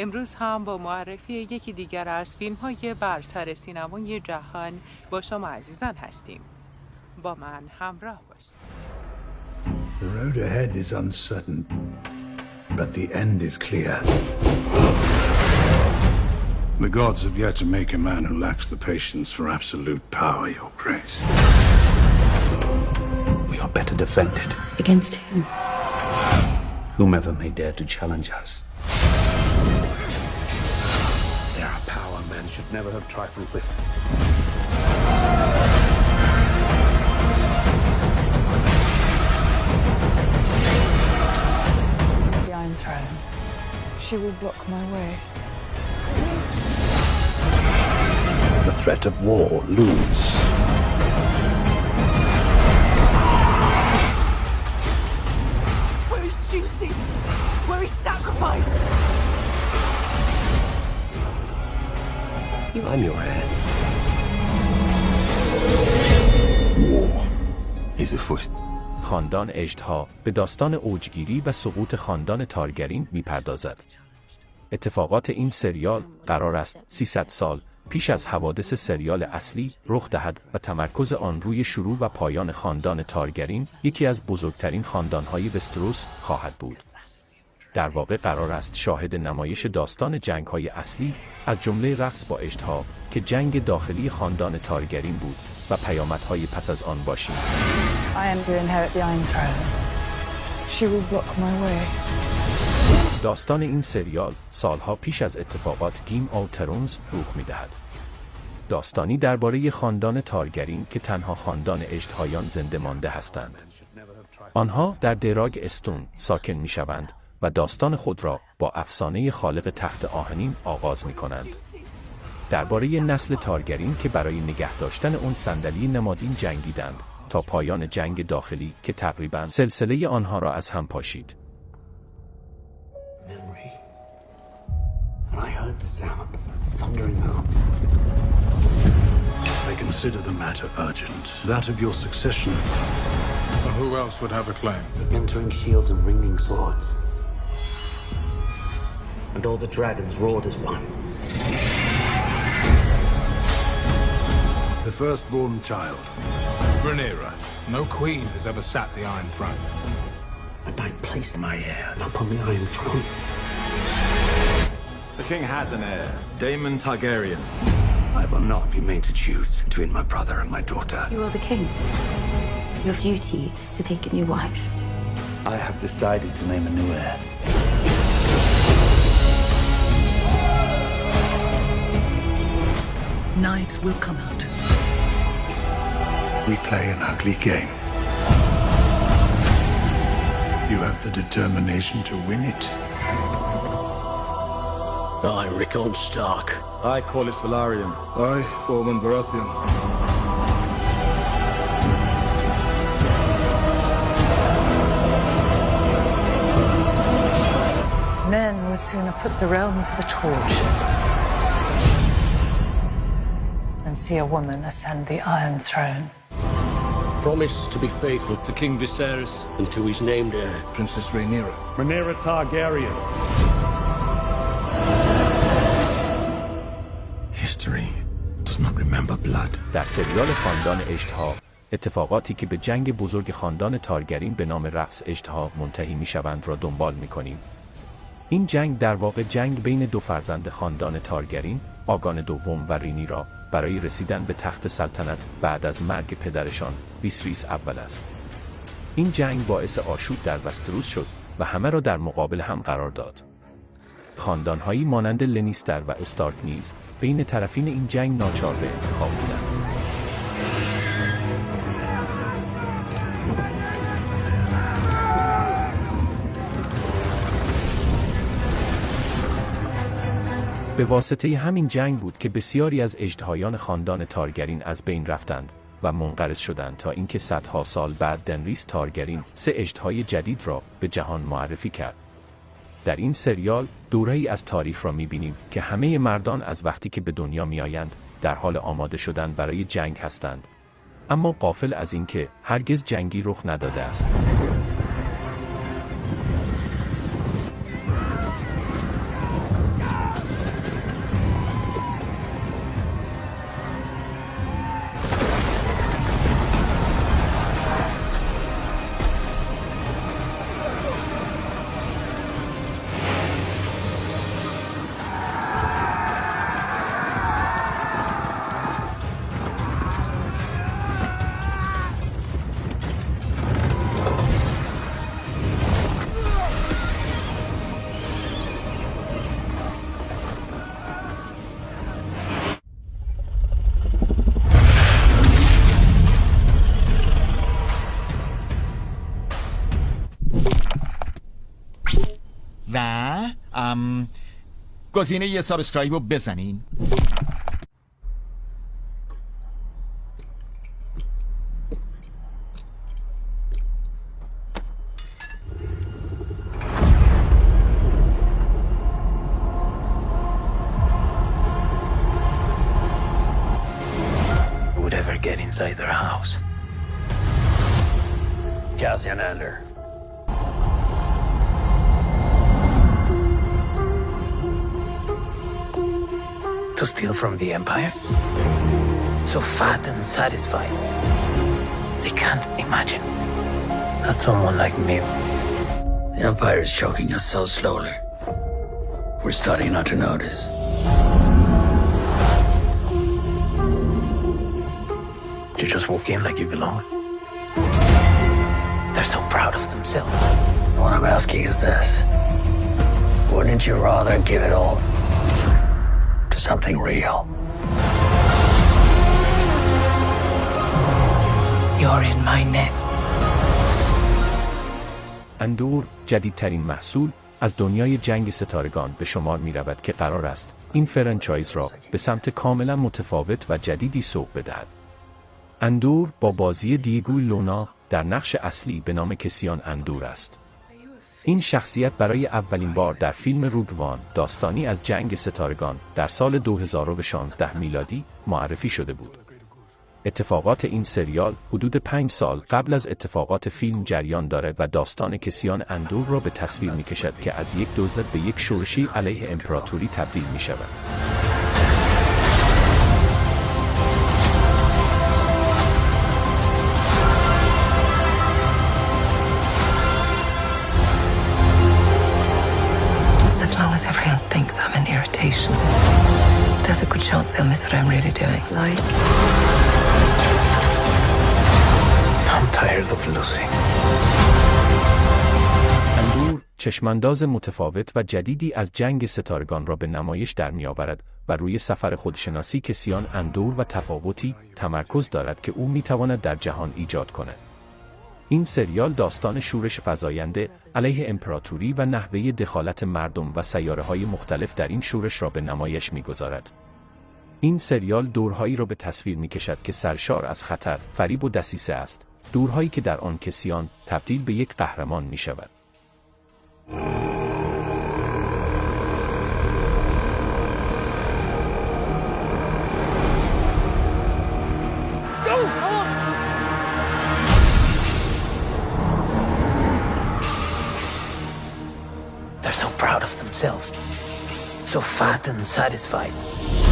امروز هم با معرفی یکی دیگر از فیلم های برتر سینمای جهان با شما عزیزان هستیم با من همراه باشید The road ahead is uncertain, but the end is clear. The gods have yet to make a man who lacks the patience for absolute power, Your Grace. We are better defended. Against whom? Whomever may dare to challenge us. Never have trifled with. The Iron Throne. She will block my way. The threat of war looms. Where is duty? Where is sacrifice? I'm your heir. War is afoot. خاندان اژدها به داستان اوجگیری و سقوط خاندان تارگرین می‌پردازد. اتفاقات این سریال قرار است 300 سال پیش از حوادث سریال اصلی رخ دهد و تمرکز آن روی شروع و پایان خاندان تارگرین یکی از بزرگترین خاندانهای وستروس خواهد بود. در واقع قرار است شاهد نمایش داستان جنگ‌های اصلی از جمله رقص با اژدها که جنگ داخلی خاندان تارگرین بود و پیامدهای پس از آن باشیم. داستان این سریال سالها پیش از اتفاقات Game of Thrones رخ می‌دهد. داستانی درباره خاندان تارگرین که تنها خاندان اژدهایان زنده مانده هستند. آنها در دراگ استون ساکن می‌شوند و داستان خود را با افسانه خالق تخت آهنین آغاز می کنند. درباره نسل تارگرین که برای نگه داشتن اون صندلی نمادین جنگیدند تا پایان جنگ داخلی که تقریبا سلسله آنها را از هم پاشید. I consider the matter urgent. That of your succession. Who else would have a claim? Shields and ringing swords. And all the dragons roared as one. The firstborn child. Rhaenyra. No queen has ever sat the Iron Throne. And I placed my heir upon the Iron Throne. The king has an heir, Daemon Targaryen. I will not be made to choose between my brother and my daughter. You are the king. Your duty is to take a new wife. I have decided to name a new heir. Knives will come out. We play an ugly game. You have the determination to win it. I, Rickon Stark. I, Corlys Velaryon. I, Ormond Baratheon. Men would sooner put the realm to the torch than see a woman ascend the Iron Throne. Promise to be faithful to King Viserys and to his named heir. Princess Rhaenyra. Rhaenyra Targaryen History does not remember blood. در سریال خاندان اژدها اتفاقاتی که به جنگ بزرگ خاندان تارگرین به نام رقص اژدها منتهی می‌شوند را دنبال می‌کنیم. این جنگ در واقع جنگ بین دو فرزند خاندان تارگرین، آگان دوم و رینیرا برای رسیدن به تخت سلطنت بعد از مرگ پدرشان ویسریس اول است. این جنگ باعث آشوب در وستروس شد و همه را در مقابل هم قرار داد. خاندانهایی مانند لنیستر و استارک نیز بین طرفین این جنگ ناچار به انتخاب بودند. به واسطه همین جنگ بود که بسیاری از اژدهایان خاندان تارگرین از بین رفتند و منقرض شدند تا اینکه صدها سال بعد دنریس تارگرین سه اژدهای جدید را به جهان معرفی کرد. در این سریال دوره‌ای از تاریخ را می‌بینیم که همه مردان از وقتی که به دنیا می‌آیند در حال آماده شدن برای جنگ هستند. اما قافل از اینکه هرگز جنگی رخ نداده است. ام گزینه یه سال استرایب رو بزنین Who would ever get inside their house? Cassian Andor. To steal from the Empire? So fat and satisfied. They can't imagine that someone like me. The Empire is choking us so slowly. We're starting not to notice. You just walk in like you belong. They're so proud of themselves. What I'm asking is this. Wouldn't you rather give it all something real? You're in my net. اندور جدیدترین محصول از دنیای جنگ ستارگان به شمار می رود که قرار است این فرانچایز را به سمت کاملا متفاوت و جدیدی سوق بدهد. اندور با بازی دیگوی لونا در نقش اصلی به نام کسیان اندور است. این شخصیت برای اولین بار در فیلم روگوان داستانی از جنگ ستارگان در سال 2016 میلادی معرفی شده بود. اتفاقات این سریال حدود پنج سال قبل از اتفاقات فیلم جریان دارد و داستان کسیان اندور را به تصویر می کشد که از یک دزد به یک شورشی علیه امپراتوری تبدیل می شود. They'll miss what I'm really doing. It's like I'm tired of losing. اندور چشمانداز متفاوت و جدیدی از جنگ ستارگان را به نمایش در می آورد و روی سفر خودشناسی کسیان اندور و تفاوتی تمرکز دارد که او می تواند در جهان ایجاد کند. این سریال داستان شورش فزاینده علیه امپراتوری و نحوه دخالت مردم و سیاره های مختلف در این شورش را به نمایش می گذارد. این سریال دورهایی را به تصویر می کشد که سرشار از خطر، فریب و دسیسه است. دورهایی که در آن کسیان تبدیل به یک قهرمان می شود. They're so proud of themselves. So fat and satisfied.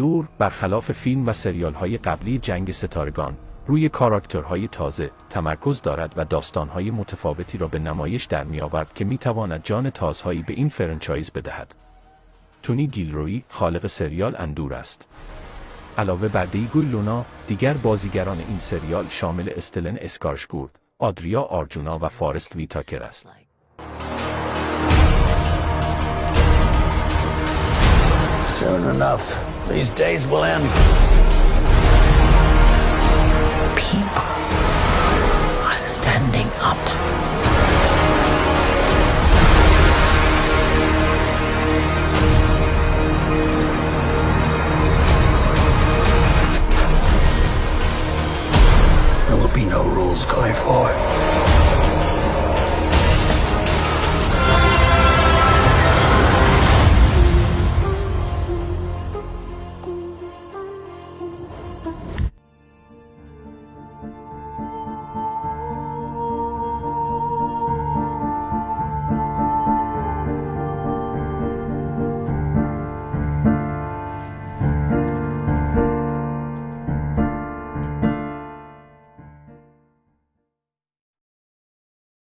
اندور برخلاف فیلم و سریال های قبلی جنگ ستارگان روی کاراکترهای تازه تمرکز دارد و داستانهای متفاوتی را به نمایش در می آورد که می تواند جان تازهایی به این فرانچایز بدهد. تونی گیلروی خالق سریال اندور است. علاوه بر دیگو لونا دیگر بازیگران این سریال شامل استلن اسکارشگورد، آدریا آرجونا و فارست ویتاکر است. Soon enough, these days will end. People are standing up.